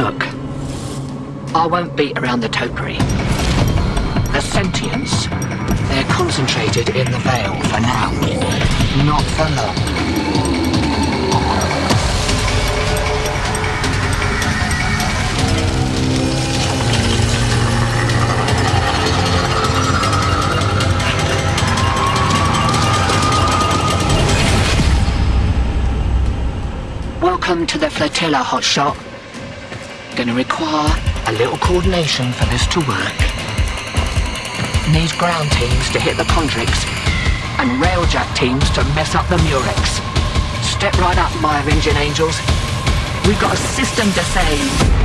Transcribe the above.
Look, I won't beat around the topiary. The Sentients, they're concentrated in the Veil for now. Not for long. Welcome to the flotilla, hotshot. Gonna require a little coordination for this to work. Need ground teams to hit the Condrix and railjack teams to mess up the Murex. Step right up, my avenging angels. We've got a system to save.